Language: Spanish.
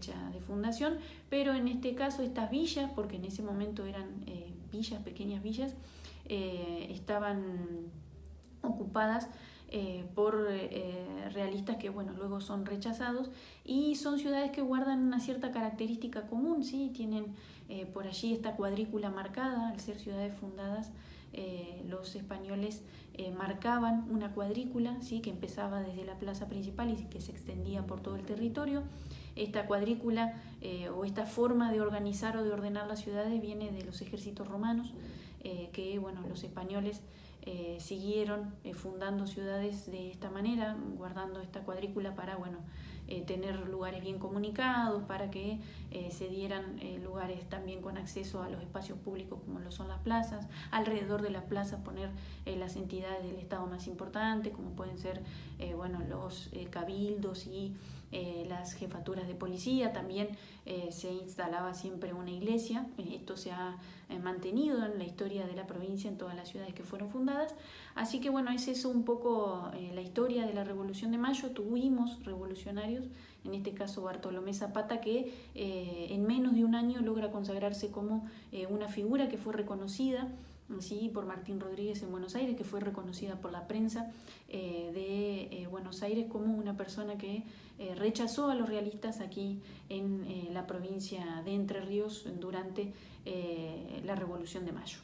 de fundación, pero en este caso estas villas, porque en ese momento eran villas, pequeñas villas, estaban ocupadas eh, por eh, realistas que bueno, luego son rechazados y son ciudades que guardan una cierta característica común, ¿sí? tienen eh, por allí esta cuadrícula marcada, al ser ciudades fundadas los españoles marcaban una cuadrícula ¿sí? que empezaba desde la plaza principal y que se extendía por todo el territorio. Esta cuadrícula o esta forma de organizar o de ordenar las ciudades viene de los ejércitos romanos, que bueno, los españoles eh, siguieron eh, fundando ciudades de esta manera, guardando esta cuadrícula para bueno, eh, tener lugares bien comunicados, para que se dieran lugares también con acceso a los espacios públicos como lo son las plazas, alrededor de las plazas poner las entidades del Estado más importantes, como pueden ser bueno, los cabildos y las jefaturas de policía, también se instalaba siempre una iglesia, esto se ha mantenido en la historia de la provincia en todas las ciudades que fueron fundadas. Así que bueno, es eso un poco eh, la historia de la Revolución de Mayo. Tuvimos revolucionarios, en este caso Bartolomé Zapata, que eh, en menos de un año logra consagrarse como eh, una figura que fue reconocida ¿sí? por Martín Rodríguez en Buenos Aires, que fue reconocida por la prensa de Buenos Aires como una persona que rechazó a los realistas aquí en la provincia de Entre Ríos durante la Revolución de Mayo.